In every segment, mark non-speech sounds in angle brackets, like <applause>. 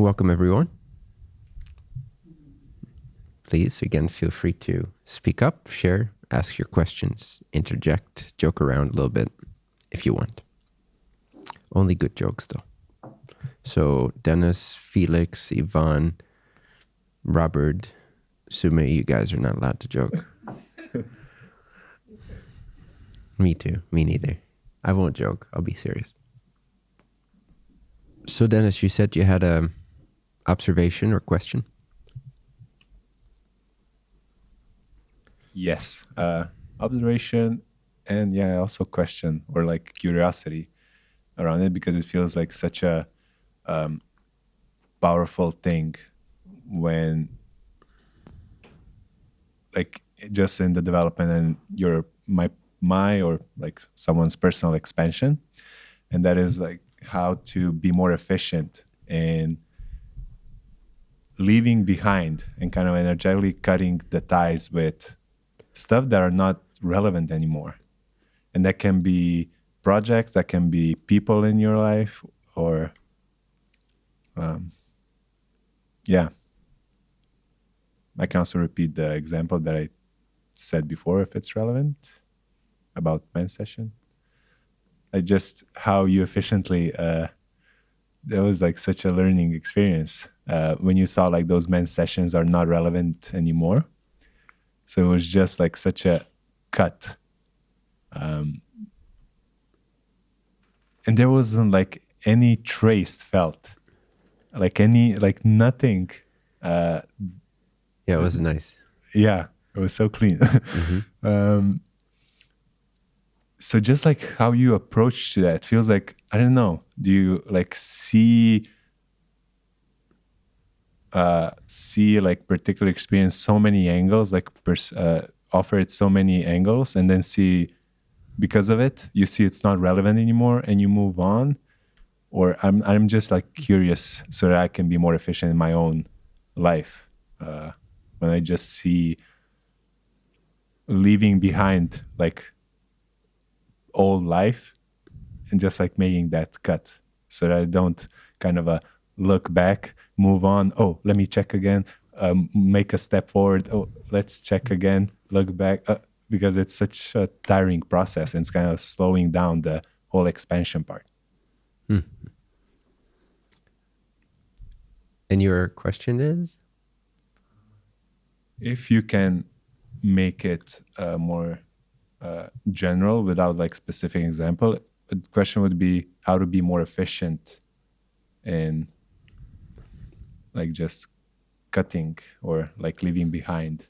Welcome, everyone. Please, again, feel free to speak up, share, ask your questions, interject, joke around a little bit if you want. Only good jokes, though. So, Dennis, Felix, Ivan, Robert, Sume, you guys are not allowed to joke. <laughs> Me too. Me neither. I won't joke. I'll be serious. So, Dennis, you said you had a observation or question. Yes, uh, observation, and yeah, also question or like curiosity around it because it feels like such a um, powerful thing when, like, just in the development and your my my or like someone's personal expansion, and that is like how to be more efficient in leaving behind and kind of energetically cutting the ties with stuff that are not relevant anymore. And that can be projects, that can be people in your life, or um, yeah. I can also repeat the example that I said before if it's relevant about men's session. I just how you efficiently uh, that was like such a learning experience uh, when you saw like those men's sessions are not relevant anymore. So it was just like such a cut. Um, and there wasn't like any trace felt, like any, like nothing. Uh, Yeah, it was nice. yeah, it was so clean. <laughs> um, so just like how you approach to that feels like I don't know. Do you like see uh see like particular experience so many angles like pers- uh, offer it so many angles and then see because of it you see it's not relevant anymore and you move on? Or i'm i'm just like curious so that i can be more efficient in my own life uh when i just see leaving behind like old life and just like making that cut so that I don't kind of uh, look back, move on. Oh, let me check again, um, make a step forward. Oh, let's check again, look back, uh, because it's such a tiring process and it's kind of slowing down the whole expansion part. And your question is? If you can make it uh, more uh, general without like specific example, the question would be how to be more efficient in like just cutting or like leaving behind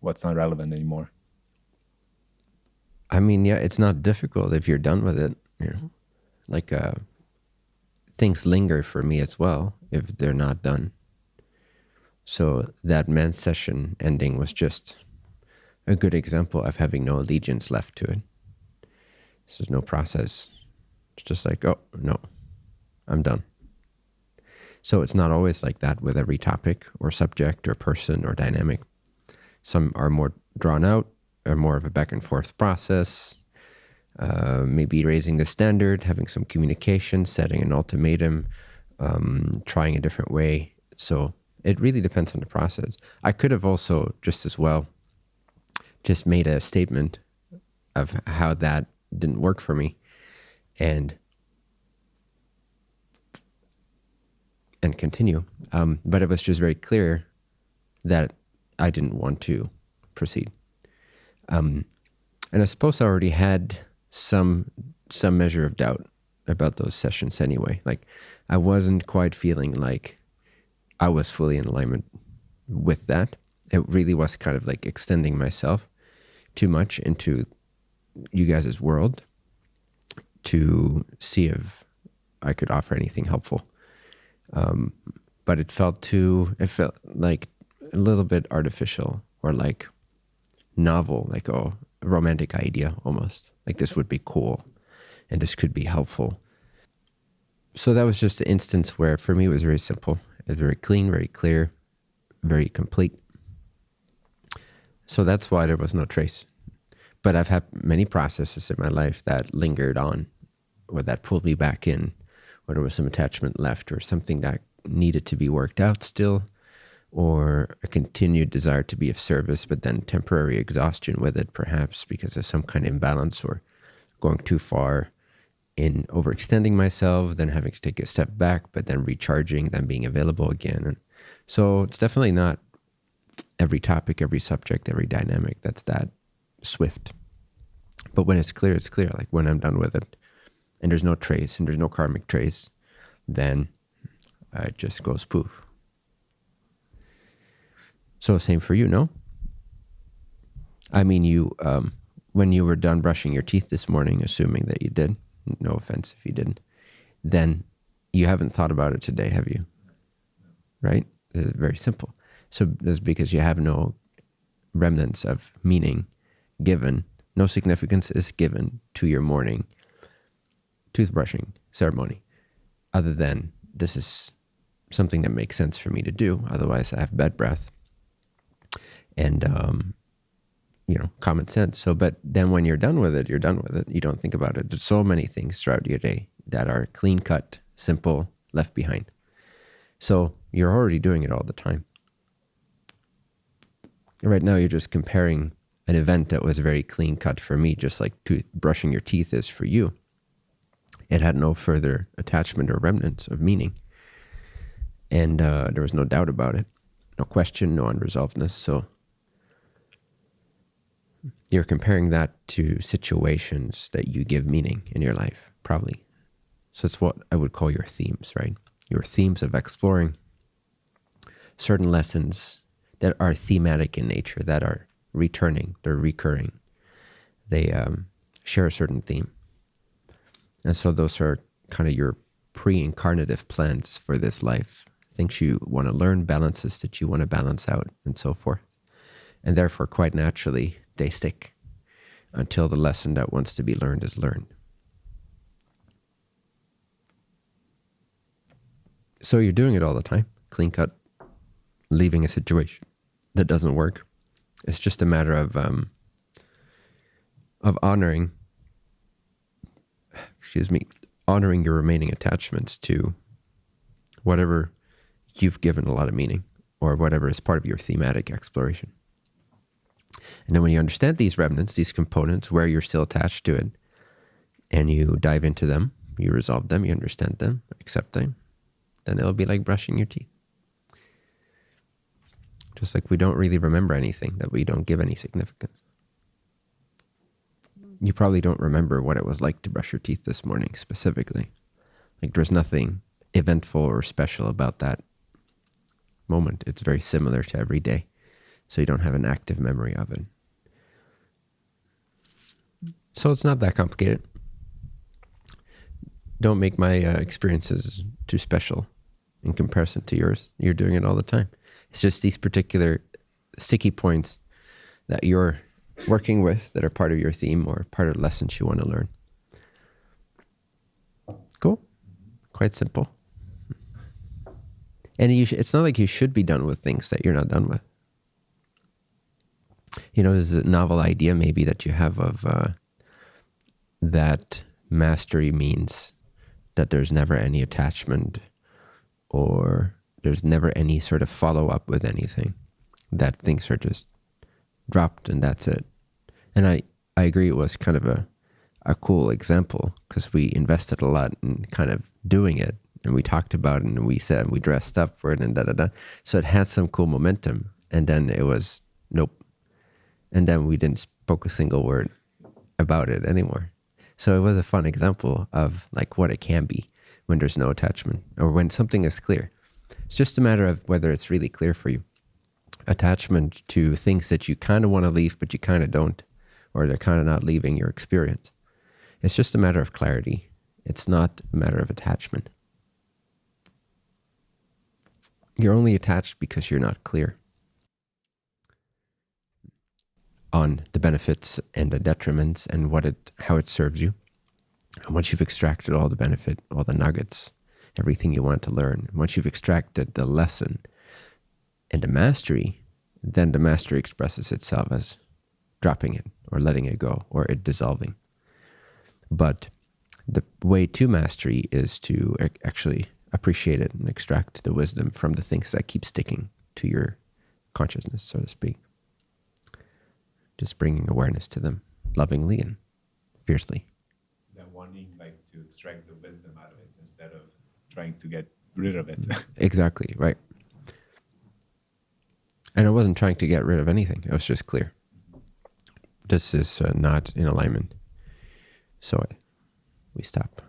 what's not relevant anymore. I mean, yeah, it's not difficult if you're done with it. You know, like uh, things linger for me as well if they're not done. So that men's session ending was just a good example of having no allegiance left to it. There's no process. It's just like, oh no, I'm done. So it's not always like that with every topic or subject or person or dynamic. Some are more drawn out, are more of a back and forth process. Uh, maybe raising the standard, having some communication, setting an ultimatum, um, trying a different way. So it really depends on the process. I could have also just as well just made a statement of how that didn't work for me and and continue. Um, but it was just very clear that I didn't want to proceed. Um, and I suppose I already had some some measure of doubt about those sessions anyway. Like I wasn't quite feeling like I was fully in alignment with that. It really was kind of like extending myself too much into you guys' world to see if I could offer anything helpful. Um, but it felt too, it felt like a little bit artificial or like novel, like oh, a romantic idea almost. Like this would be cool and this could be helpful. So that was just an instance where for me it was very simple. It was very clean, very clear, very complete. So that's why there was no trace. But I've had many processes in my life that lingered on or that pulled me back in, or there was some attachment left or something that needed to be worked out still, or a continued desire to be of service, but then temporary exhaustion with it, perhaps because of some kind of imbalance or going too far in overextending myself, then having to take a step back, but then recharging, then being available again. And so it's definitely not every topic, every subject, every dynamic that's that swift. But when it's clear, it's clear. Like when I'm done with it and there's no trace and there's no karmic trace, then it just goes poof. So same for you, no? I mean, you, um, when you were done brushing your teeth this morning, assuming that you did, no offense if you didn't, then you haven't thought about it today, have you? Right? It's very simple. So that's because you have no remnants of meaning given, no significance is given to your morning toothbrushing ceremony, other than this is something that makes sense for me to do. Otherwise, I have bad breath and, um, you know, common sense. So, but then when you're done with it, you're done with it. You don't think about it. There's so many things throughout your day that are clean cut, simple, left behind. So you're already doing it all the time. Right now, you're just comparing an event that was very clean cut for me, just like to brushing your teeth is for you. It had no further attachment or remnants of meaning. And uh, there was no doubt about it, no question, no unresolvedness. So you're comparing that to situations that you give meaning in your life, probably. So it's what I would call your themes, right? Your themes of exploring certain lessons that are thematic in nature, that are returning, they're recurring. They um, share a certain theme. And so those are kind of your pre-incarnative plans for this life, things you want to learn, balances that you want to balance out, and so forth. And therefore, quite naturally, they stick until the lesson that wants to be learned is learned. So you're doing it all the time, clean cut, leaving a situation that doesn't work. It's just a matter of um, of honoring, excuse me, honoring your remaining attachments to whatever you've given a lot of meaning or whatever is part of your thematic exploration. And then when you understand these remnants, these components, where you're still attached to it, and you dive into them, you resolve them, you understand them, accept them, then it'll be like brushing your teeth. Just like we don't really remember anything that we don't give any significance. You probably don't remember what it was like to brush your teeth this morning specifically. Like there's nothing eventful or special about that moment. It's very similar to every day so you don't have an active memory of it. So it's not that complicated. Don't make my uh, experiences too special in comparison to yours. You're doing it all the time. It's just these particular sticky points that you're working with that are part of your theme or part of the lessons you want to learn. Cool. Quite simple. And it's not like you should be done with things that you're not done with you know, there's a novel idea maybe that you have of uh, that mastery means that there's never any attachment or there's never any sort of follow up with anything, that things are just dropped and that's it. And I, I agree it was kind of a, a cool example because we invested a lot in kind of doing it and we talked about it and we said we dressed up for it and da da da. So it had some cool momentum. And then it was, nope, and then we didn't spoke a single word about it anymore. So it was a fun example of like what it can be when there's no attachment or when something is clear. It's just a matter of whether it's really clear for you. Attachment to things that you kind of want to leave, but you kind of don't, or they're kind of not leaving your experience. It's just a matter of clarity. It's not a matter of attachment. You're only attached because you're not clear. on the benefits and the detriments and what it how it serves you. And once you've extracted all the benefit, all the nuggets, everything you want to learn, once you've extracted the lesson and the mastery, then the mastery expresses itself as dropping it or letting it go or it dissolving. But the way to mastery is to actually appreciate it and extract the wisdom from the things that keep sticking to your consciousness, so to speak. Just bringing awareness to them lovingly and fiercely. That wanting like to extract the wisdom out of it instead of trying to get rid of it. <laughs> Exactly, right. And I wasn't trying to get rid of anything. It was just clear. This is uh, not in alignment. So we stop.